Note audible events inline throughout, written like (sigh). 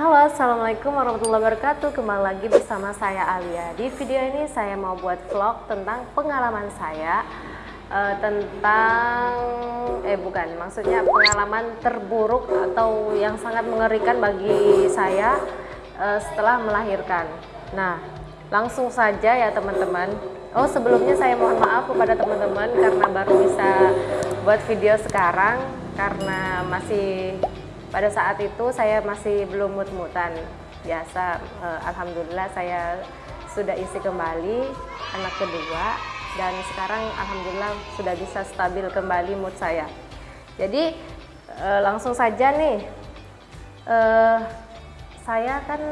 Halo, Assalamualaikum warahmatullahi wabarakatuh. Kembali lagi bersama saya Alia. Di video ini saya mau buat vlog tentang pengalaman saya uh, Tentang, eh bukan, maksudnya pengalaman terburuk Atau yang sangat mengerikan bagi saya uh, setelah melahirkan. Nah, langsung saja ya teman-teman. Oh sebelumnya saya mohon maaf kepada teman-teman Karena baru bisa buat video sekarang Karena masih pada saat itu saya masih belum mut-mutan. Biasa eh, alhamdulillah saya sudah isi kembali anak kedua dan sekarang alhamdulillah sudah bisa stabil kembali mood saya. Jadi eh, langsung saja nih eh, saya kan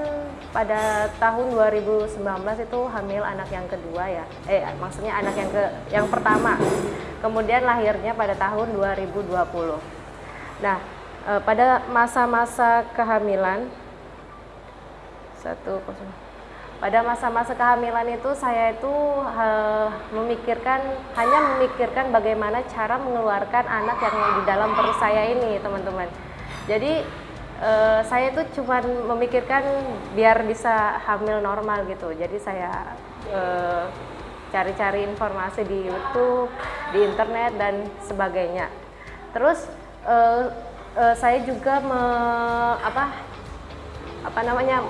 pada tahun 2019 itu hamil anak yang kedua ya. Eh maksudnya anak yang ke yang pertama. Kemudian lahirnya pada tahun 2020 nah uh, pada masa-masa kehamilan satu pada masa-masa kehamilan itu saya itu uh, memikirkan hanya memikirkan bagaimana cara mengeluarkan anak yang di dalam perut saya ini teman-teman. Jadi uh, saya itu cuma memikirkan biar bisa hamil normal gitu. Jadi saya cari-cari uh, informasi di YouTube di internet dan sebagainya. Terus uh, uh, saya juga me, apa apa namanya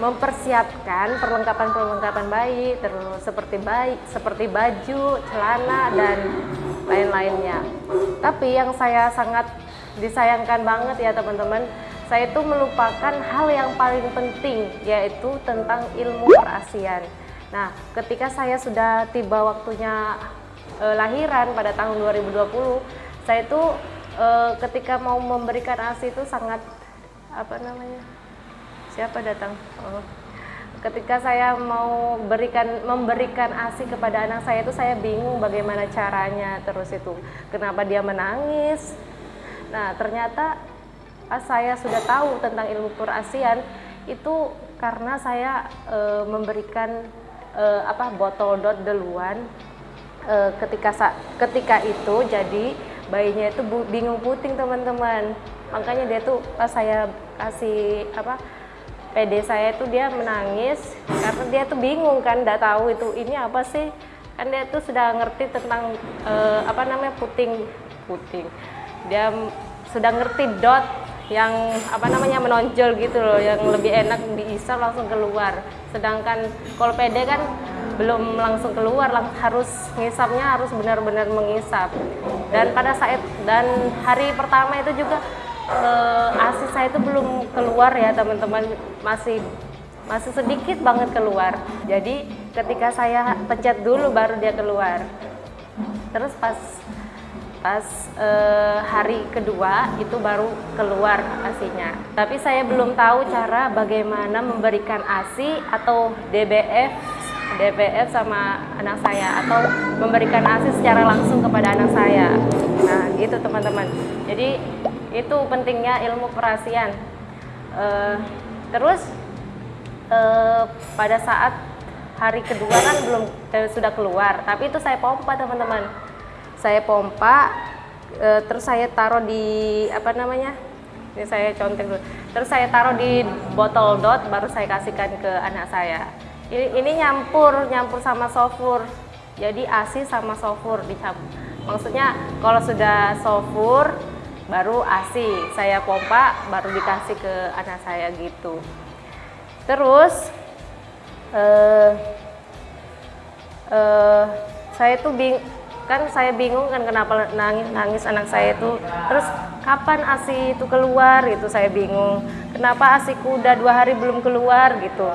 mempersiapkan perlengkapan-perlengkapan bayi terus seperti bayi seperti baju, celana dan lain-lainnya. Tapi yang saya sangat disayangkan banget ya teman-teman, saya itu melupakan hal yang paling penting yaitu tentang ilmu perasian. Nah, ketika saya sudah tiba waktunya eh, lahiran pada tahun 2020, saya itu uh, ketika mau memberikan ASI itu sangat apa namanya siapa datang? Oh. ketika saya mau berikan memberikan ASI kepada anak saya itu saya bingung bagaimana caranya terus itu. Kenapa dia menangis? Nah ternyata saya sudah tahu tentang ilmu perasian itu karena saya e, memberikan e, apa botol dot duluan e, ketika ketika itu jadi bayinya itu bingung puting teman-teman. Makanya dia tuh pas saya kasih apa PD saya itu dia menangis karena dia tuh bingung kan nggak tahu itu ini apa sih? Kan dia tuh sudah ngerti tentang uh, apa namanya puting puting. Dia sudah ngerti dot yang apa namanya menonjol gitu loh yang lebih enak diisap langsung keluar. Sedangkan kalau PD kan belum langsung keluar lang harus ngisapnya harus benar-benar mengisap. Dan pada saat dan hari pertama itu juga uh, asi saya itu belum keluar ya teman-teman. Masih masih sedikit banget keluar. Jadi ketika saya pencet dulu baru dia keluar. Terus pas pas uh, hari kedua itu baru keluar asinya. Tapi saya belum tahu cara bagaimana memberikan asi atau DBF DPF sama anak saya atau memberikan ASI secara langsung kepada anak saya. Nah, gitu teman-teman. Jadi itu pentingnya ilmu perasian. Uh, terus uh, pada saat hari kedua kan belum uh, sudah keluar, tapi itu saya pompa teman-teman. Saya pompa, uh, terus saya taruh di apa namanya? Ini saya contek dulu. Terus saya taruh di botol dot, baru saya kasihkan ke anak saya ini, nyampur nyampur sama sofur jadi ASI sama sofur dicampur maksudnya kalau sudah sofur baru ASI. Saya pompa baru dikasih ke anak saya gitu. Terus eh, eh, saya tuh bing kan saya bingung kan kenapa nangis nangis anak saya itu terus kapan asi itu keluar gitu saya bingung. Kenapa asiku udah dua hari belum keluar gitu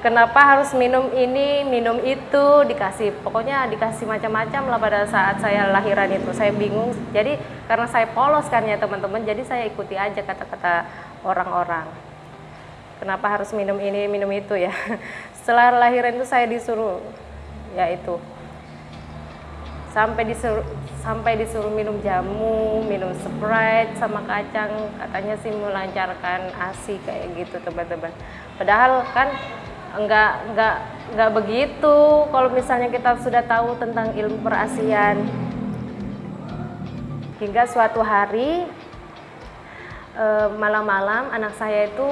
kenapa harus minum ini, minum itu, dikasih pokoknya dikasih macam-macam lah pada saat saya lahiran itu. Saya bingung. Jadi karena saya polos kan ya teman-teman, jadi saya ikuti aja kata-kata orang-orang. Kenapa harus minum ini, minum itu ya. (laughs) Setelah lahiran itu saya disuruh ya itu sampai disuruh sampai disuruh minum jamu, minum Sprite sama kacang, katanya sih melancarkan ASI kayak gitu teman-teman. Padahal kan enggak enggak enggak begitu. Kalau misalnya kita sudah tahu tentang ilmu perasian. Hingga suatu hari eh, malam-malam anak saya itu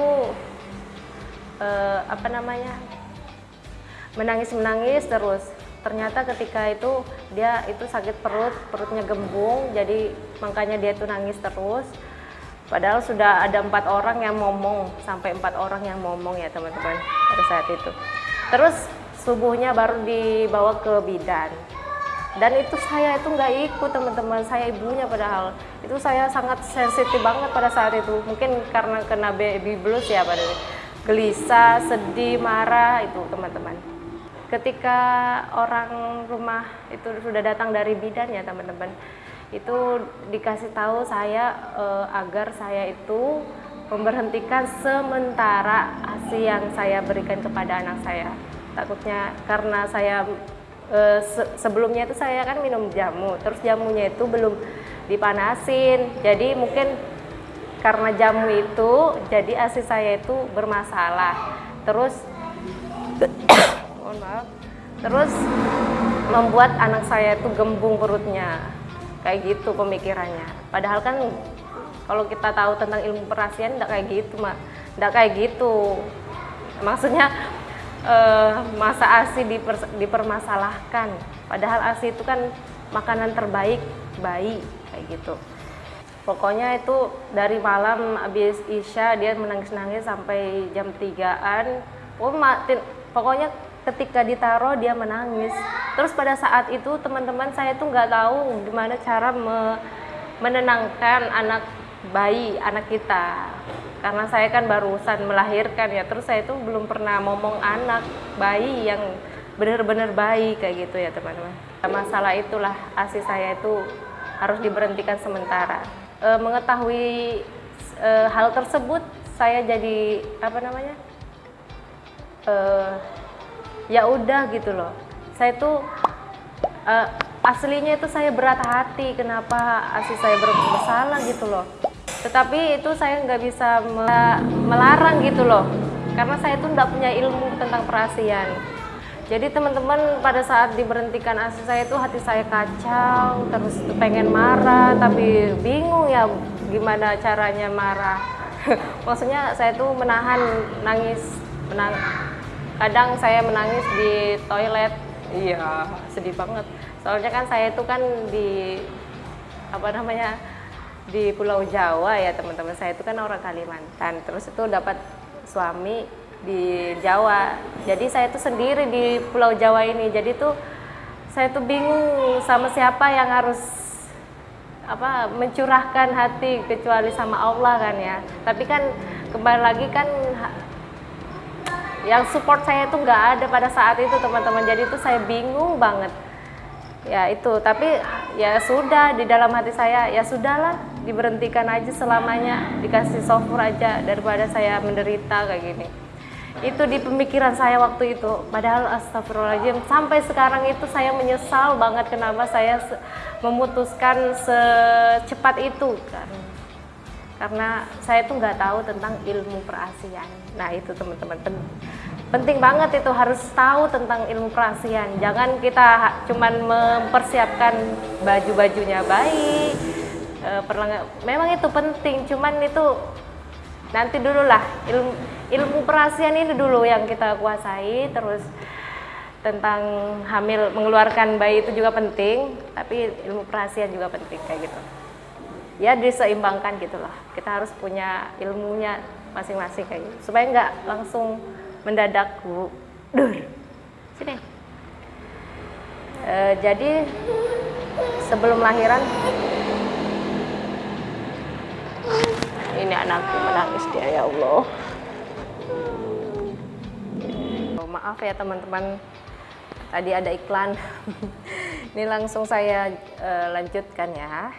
eh, apa namanya menangis menangis terus. Ternyata ketika itu dia itu sakit perut perutnya gembung jadi makanya dia itu nangis terus padahal sudah ada empat orang yang ngomong sampai empat orang yang ngomong ya teman-teman pada saat itu. Terus subuhnya baru dibawa ke bidan. Dan itu saya itu nggak ikut teman-teman saya ibunya padahal. Itu saya sangat sensitif banget pada saat itu. Mungkin karena kena baby blues ya pada gelisah sedih marah itu teman-teman. Ketika orang rumah itu sudah datang dari bidan ya teman-teman itu dikasih tahu saya eh, agar saya itu memberhentikan sementara asi yang saya berikan kepada anak saya. Takutnya karena saya eh, se sebelumnya itu saya kan minum jamu terus jamunya itu belum dipanasin. Jadi mungkin karena jamu itu jadi asi saya itu bermasalah. Terus (coughs) mohon maaf. Terus membuat anak saya itu gembung perutnya kayak gitu pemikirannya. Padahal kan kalau kita tahu tentang ilmu perasian tidak kayak gitu mak. Tidak kayak gitu. Maksudnya eh, masa asi diper, dipermasalahkan. Padahal asi itu kan makanan terbaik bayi kayak gitu. Pokoknya itu dari malam habis isya dia menangis-nangis sampai jam 3an oh, pokoknya ketika ditaruh dia menangis. Terus pada saat itu teman-teman saya tuh nggak tahu gimana cara me menenangkan anak bayi anak kita. Karena saya kan barusan melahirkan ya terus saya itu belum pernah ngomong anak bayi yang benar-benar bayi kayak gitu ya teman-teman. Masalah itulah asi saya itu harus diberhentikan sementara. E, mengetahui e, hal tersebut saya jadi apa namanya e, ya udah gitu loh. Saya tuh uh, aslinya itu saya berat hati kenapa asli saya bersalah gitu loh. Tetapi itu saya nggak bisa melarang gitu loh. Karena saya tuh nggak punya ilmu tentang perasian. Jadi teman-teman pada saat diberhentikan asi saya itu hati saya kacau terus pengen marah tapi bingung ya gimana caranya marah. (laughs) Maksudnya saya tuh menahan nangis menang kadang saya menangis di toilet. Iya. Sedih banget. Soalnya kan saya itu kan di apa namanya di Pulau Jawa ya teman-teman. Saya itu kan orang Kalimantan. Terus itu dapat suami di Jawa. Jadi saya itu sendiri di Pulau Jawa ini. Jadi tuh saya tuh bingung sama siapa yang harus apa mencurahkan hati kecuali sama Allah kan ya. Tapi kan kembali lagi kan yang support saya itu nggak ada pada saat itu teman-teman. Jadi itu saya bingung banget. Ya itu. Tapi ya sudah di dalam hati saya ya sudahlah diberhentikan aja selamanya. Dikasih software aja daripada saya menderita kayak gini. Itu di pemikiran saya waktu itu. Padahal astagfirullahaladzim sampai sekarang itu saya menyesal banget kenapa saya memutuskan secepat itu kan. Karena saya tuh nggak tahu tentang ilmu perasian. Nah itu teman-teman penting banget itu harus tahu tentang ilmu perasian. Jangan kita cuman mempersiapkan baju-bajunya baik, e, memang itu penting. Cuman itu nanti dulu lah ilmu ilmu perasian ini dulu yang kita kuasai. Terus tentang hamil mengeluarkan bayi itu juga penting, tapi ilmu perasian juga penting kayak gitu ya diseimbangkan gitu loh kita harus punya ilmunya masing-masing kayak gitu. Supaya nggak langsung mendadak dur sini. E, jadi sebelum lahiran ini anakku menangis dia ya Allah. Oh, maaf ya teman-teman. Tadi ada iklan. (laughs) Ini langsung saya uh, lanjutkan ya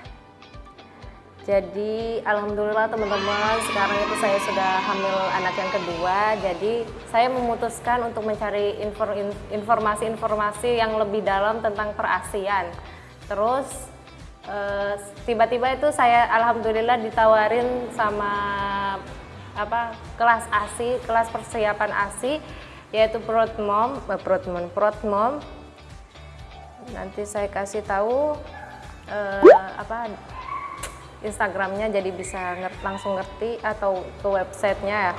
jadi alhamdulillah teman-teman sekarang itu saya sudah hamil anak yang kedua. Jadi saya memutuskan untuk mencari informasi-informasi yang lebih dalam tentang perasian. Terus eh, tiba-tiba itu saya alhamdulillah ditawarin sama apa kelas ASI, kelas persiapan ASI yaitu Protmom, eh, Protmom, Protmom. Nanti saya kasih tahu eh, apa Instagramnya jadi bisa ngerti, langsung ngerti atau ke websitenya ya.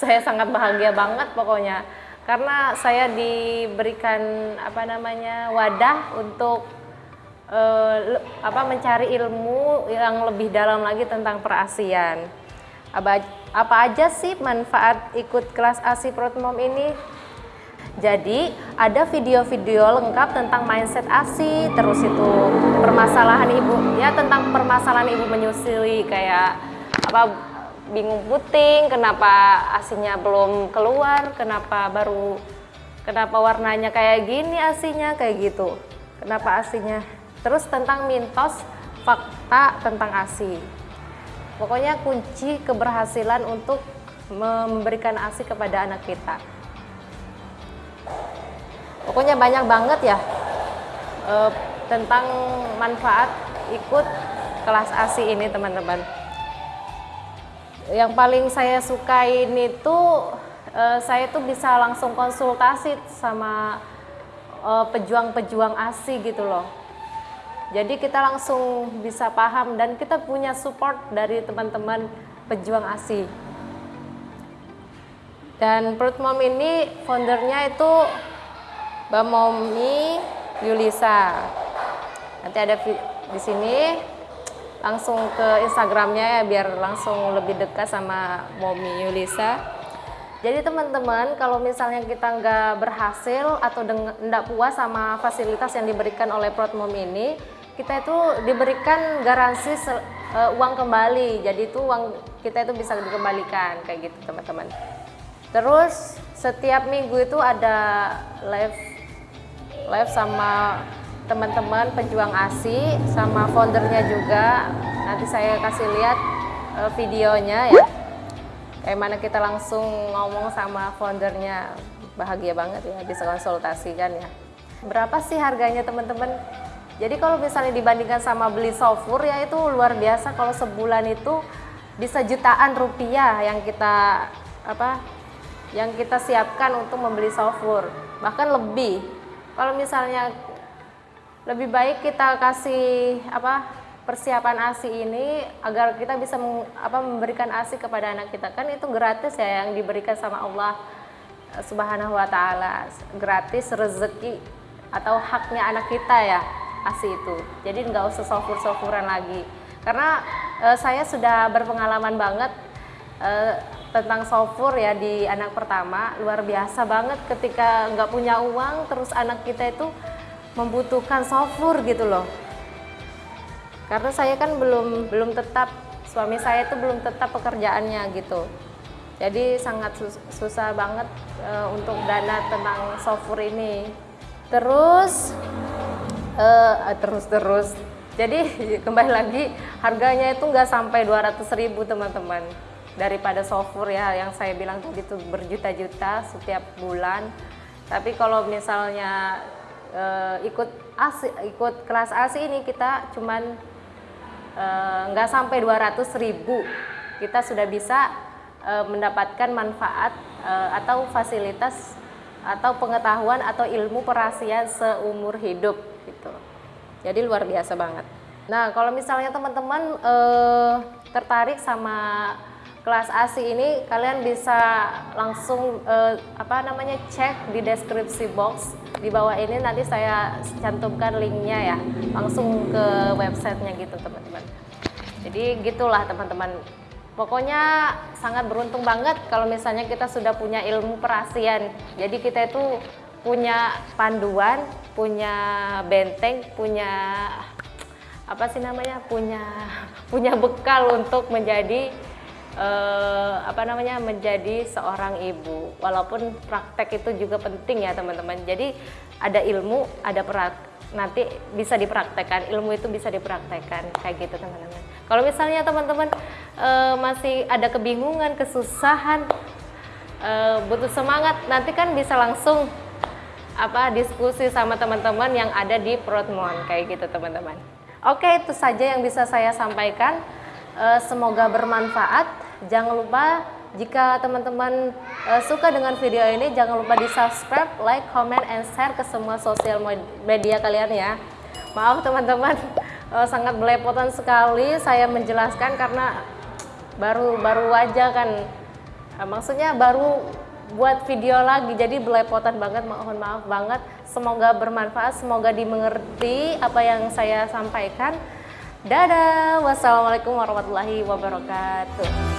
Saya sangat bahagia banget pokoknya karena saya diberikan apa namanya wadah untuk uh, apa mencari ilmu yang lebih dalam lagi tentang perasian. Apa, apa aja sih manfaat ikut kelas ASI Protmom ini? Jadi ada video-video lengkap tentang mindset ASI, terus itu permasalahan ibu, ya tentang permasalahan ibu menyusui kayak apa bingung puting, kenapa asinya belum keluar, kenapa baru, kenapa warnanya kayak gini asinya kayak gitu, kenapa asinya. Terus tentang mitos, fakta tentang ASI. Pokoknya kunci keberhasilan untuk memberikan ASI kepada anak kita pokoknya banyak banget ya e, tentang manfaat ikut kelas ASI ini teman-teman. Yang paling saya suka ini tuh e, saya tuh bisa langsung konsultasi sama eh, pejuang-pejuang ASI gitu loh. Jadi kita langsung bisa paham dan kita punya support dari teman-teman pejuang ASI dan Perut Mom ini foundernya itu Momi Yulisa. Nanti ada di sini langsung ke Instagramnya ya biar langsung lebih dekat sama Momi Yulisa. Jadi teman-teman kalau misalnya kita nggak berhasil atau nggak puas sama fasilitas yang diberikan oleh Protmom ini, kita itu diberikan garansi uh, uang kembali. Jadi itu uang kita itu bisa dikembalikan kayak gitu teman-teman. Terus setiap minggu itu ada live live sama teman-teman pejuang ASI sama foundernya juga. Nanti saya kasih lihat uh, videonya ya. Kayak mana kita langsung ngomong sama foundernya. Bahagia banget ya bisa konsultasi kan ya. Berapa sih harganya teman-teman? Jadi kalau misalnya dibandingkan sama beli software ya itu luar biasa. Kalau sebulan itu bisa jutaan rupiah yang kita apa yang kita siapkan untuk membeli software. Bahkan lebih kalau misalnya lebih baik kita kasih apa persiapan ASI ini agar kita bisa meng, apa memberikan ASI kepada anak kita. Kan itu gratis ya yang diberikan sama Allah eh, Subhanahu wa taala. Gratis rezeki atau haknya anak kita ya ASI itu. Jadi nggak usah sofur-sofuran lagi. Karena e, saya sudah berpengalaman banget e, tentang sofur ya di anak pertama. Luar biasa banget ketika nggak punya uang terus anak kita itu membutuhkan sofur gitu loh. Karena saya kan belum belum tetap suami saya itu belum tetap pekerjaannya gitu. Jadi sangat sus susah banget e, untuk dana tentang sofur ini. Terus e, terus terus. Jadi (laughs) kembali lagi harganya itu nggak sampai 200 ribu teman-teman daripada software ya yang saya bilang tadi itu berjuta-juta setiap bulan. Tapi kalau misalnya uh, ikut ASI, ikut kelas ASI ini kita cuman uh, nggak sampai 200 ribu kita sudah bisa uh, mendapatkan manfaat uh, atau fasilitas atau pengetahuan atau ilmu perasian seumur hidup gitu. Jadi luar biasa banget. Nah kalau misalnya teman-teman uh, tertarik sama kelas ASI ini kalian bisa langsung uh, apa namanya cek di deskripsi box. Di bawah ini nanti saya cantumkan linknya ya. Langsung ke websitenya gitu teman-teman. Jadi gitulah teman-teman. Pokoknya sangat beruntung banget kalau misalnya kita sudah punya ilmu perasian. Jadi kita itu punya panduan punya benteng punya apa sih namanya punya punya bekal untuk menjadi uh, apa namanya menjadi seorang ibu. Walaupun praktek itu juga penting ya teman-teman. Jadi ada ilmu, ada perak nanti bisa dipraktekkan ilmu itu bisa dipraktekkan kayak gitu teman-teman. Kalau misalnya teman-teman uh, masih ada kebingungan, kesusahan, uh, butuh semangat, nanti kan bisa langsung apa diskusi sama teman-teman yang ada di Protmon kayak gitu teman-teman. Oke itu saja yang bisa saya sampaikan. Semoga bermanfaat. Jangan lupa jika teman-teman uh, suka dengan video ini, jangan lupa di subscribe, like, comment, and share ke semua sosial media kalian ya. Maaf teman-teman, uh, (laughs) sangat belepotan sekali saya menjelaskan karena baru baru aja kan. Uh, maksudnya baru buat video lagi jadi belepotan banget mohon maaf banget. Semoga bermanfaat semoga dimengerti apa yang saya sampaikan. Dadah wassalamualaikum warahmatullahi wabarakatuh